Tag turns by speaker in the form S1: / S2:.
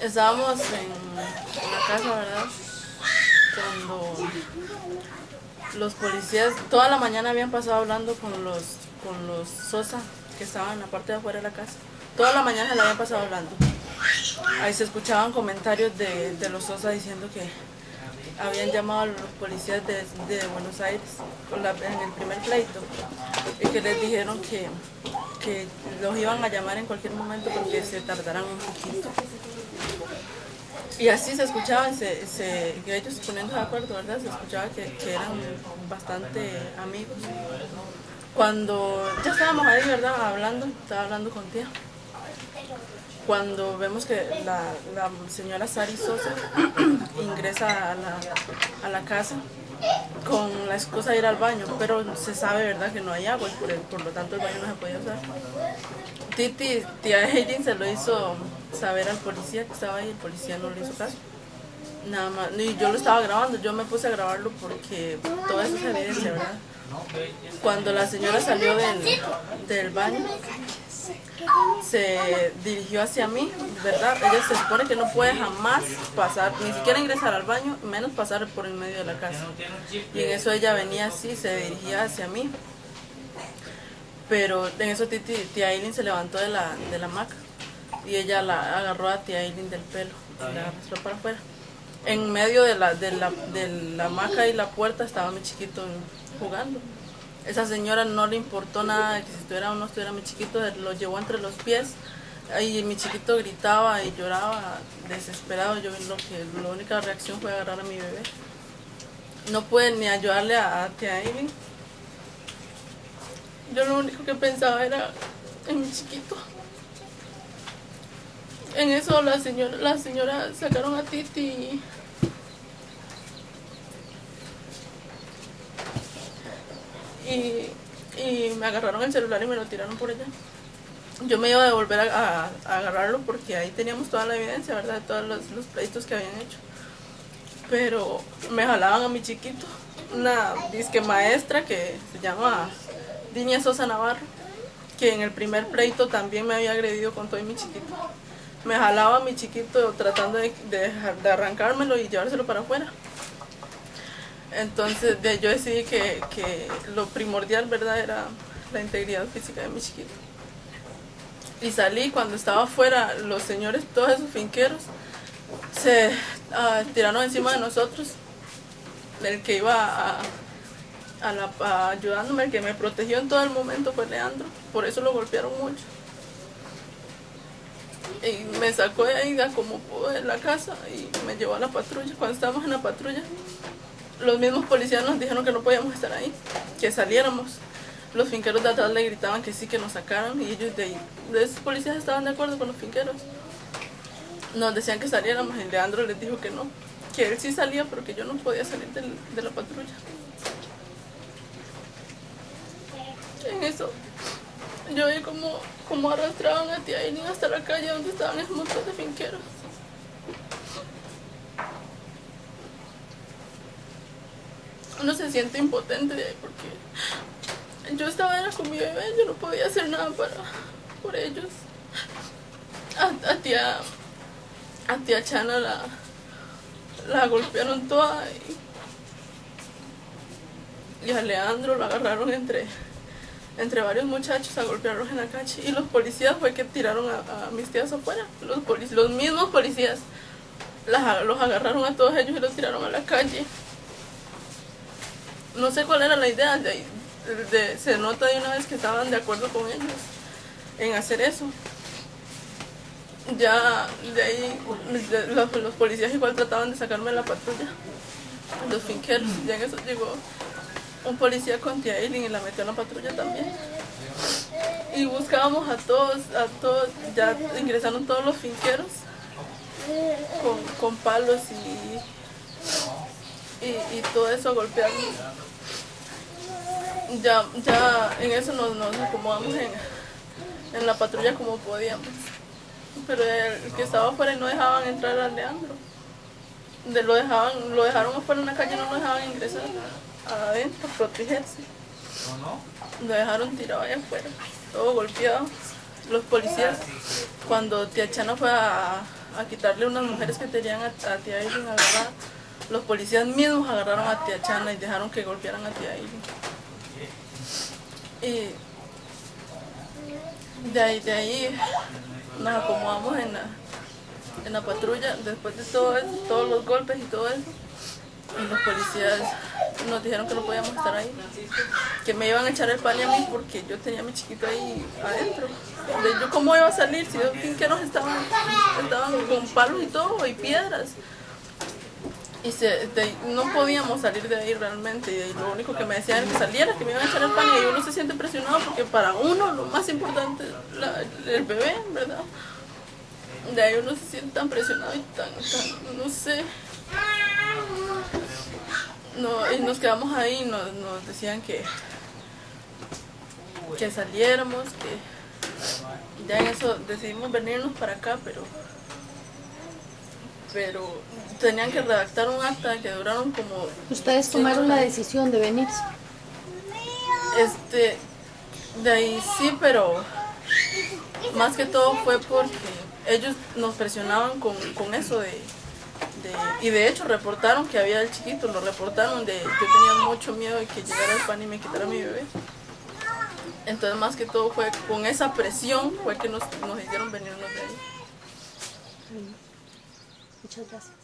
S1: Estábamos en, la casa, ¿verdad? Cuando los policías toda la mañana habían pasado hablando con los, con los Sosa que estaban en la parte de afuera de la casa. Toda la mañana le habían pasado hablando. Ahí se escuchaban comentarios de, de los Sosa diciendo que habían llamado a los policías de, Buenos Aires en el primer pleito y que les dijeron que, que los iban a llamar en cualquier momento porque se tardaran un poquito. Y así se escuchaba, se, se, ellos poniendo de acuerdo, ¿verdad? Se escuchaba que, eran bastante amigos. Cuando ya estábamos ahí, ¿verdad? Hablando, estaba hablando con tía cuando vemos que la, señora Sari Sosa ingresa a la, casa con la excusa de ir al baño, pero se sabe verdad que no hay agua y por, lo tanto el baño no se podía usar. Titi, tía Hayden se lo hizo saber al policía que estaba ahí, el policía no le hizo caso. Nada más, y yo lo estaba grabando, yo me puse a grabarlo porque toda esa evidencia, ¿verdad? Cuando la señora salió del, del baño, se dirigió hacia mí, ¿verdad? Ella se supone que no puede jamás pasar, ni siquiera ingresar al baño, menos pasar por el medio de la casa. Y en eso ella venía así, se dirigía hacia mí. Pero en eso tía Aileen se levantó de la, de la y ella la agarró a tía Aileen del pelo y la arrastró para afuera. En medio de la, de la, de la hamaca y la puerta estaba mi chiquito jugando. Esa señora no le importó nada de que si estuviera o no estuviera mi chiquito, lo llevó entre los pies y mi chiquito gritaba y lloraba desesperado. Yo lo que la única reacción fue agarrar a mi bebé. No pude ni ayudarle a, a tía Amy. Yo lo único que pensaba era en mi chiquito. En eso la señora, la señora sacaron a Titi y, me agarraron el celular y me lo tiraron por allá. Yo me iba a devolver a, agarrarlo porque ahí teníamos toda la evidencia, ¿verdad? De todos los, los pleitos que habían hecho. Pero me jalaban a mi chiquito, una disque maestra que se llama Dinia Sosa Navarro, que en el primer pleito también me había agredido con todo mi chiquito. Me jalaba a mi chiquito tratando de, de arrancármelo y llevárselo para afuera. Entonces yo decidí que, lo primordial, ¿verdad? Era la integridad física de mi chiquito. Y salí, cuando estaba afuera, los señores, todos esos finqueros, se ah, tiraron encima de nosotros. El que iba a, ayudándome, el que me protegió en todo el momento fue Leandro. Por eso lo golpearon mucho. Y me sacó de ahí como pudo de la casa y me llevó a la patrulla. Cuando estábamos en la patrulla, los mismos policías nos dijeron que no podíamos estar ahí, que saliéramos. Los finqueros de atrás le gritaban que sí, que nos sacaran y ellos de ahí, de esos policías estaban de acuerdo con los finqueros. Nos decían que saliéramos y Leandro les dijo que no, que él sí salía pero que yo no podía salir de la patrulla. En eso, yo vi como, como arrastraban a tía Aileen hasta la calle donde estaban esos montón de finqueros. uno se siente impotente porque yo estaba con mi bebé, yo no podía hacer nada para, por ellos. A, tía, a tía Chana la, la golpearon toda y, a Leandro lo agarraron entre, entre varios muchachos a golpearlos en la calle y los policías fue que tiraron a, mis tías afuera, los, los mismos policías los agarraron a todos ellos y los tiraron a la calle no sé cuál era la idea, de, se nota de una vez que estaban de acuerdo con ellos en hacer eso. Ya de ahí los, policías igual trataban de sacarme de la patrulla, los finqueros, ya en eso llegó un policía con tía Eileen y la metió en la patrulla también. Y buscábamos a todos, a todos, ya ingresaron todos los finqueros con, con palos y y, todo eso golpeando. Ya, ya en eso nos, nos acomodamos en, en, la patrulla como podíamos. Pero el, que estaba afuera y no dejaban entrar a Leandro. Lo, dejaban, lo dejaron afuera en la calle, no lo dejaban ingresar adentro, protegerse. Lo dejaron tirado allá afuera, todo golpeado. los policías, cuando tía Chana fue a, a quitarle unas mujeres que tenían a, a tía Aileen agarrada, los policías mismos agarraron a tía Chana y dejaron que golpearan a tía Aileen. Y de ahí, de ahí nos acomodamos en la, en la patrulla, después de todo eso, todos los golpes y todo eso, y los policías nos dijeron que no podíamos estar ahí, que me iban a echar el pan a mí porque yo tenía a mi chiquito ahí adentro. De yo cómo iba a salir si los finqueros estaban, estaban con palos y todo y piedras. Y se, no podíamos salir de ahí realmente. Y lo único que me decían era que saliera, que me iban a echar el pan y uno se siente presionado porque para uno lo más importante es el bebé, ¿verdad? De ahí uno se siente tan presionado y tan no sé. No, y nos quedamos ahí y nos, nos decían que, que saliéramos, que ya en eso decidimos venirnos para acá, pero pero tenían que redactar un acta que duraron como
S2: Ustedes tomaron la decisión de venirse.
S1: este de ahí sí pero más que todo fue porque ellos nos presionaban con, con eso de, y de hecho reportaron que había el chiquito lo reportaron de yo tenía mucho miedo de que llegara el pan y me quitara mi bebé entonces más que todo fue con esa presión fue que nos, nos hicieron venirnos de ahí
S2: Muchas gracias.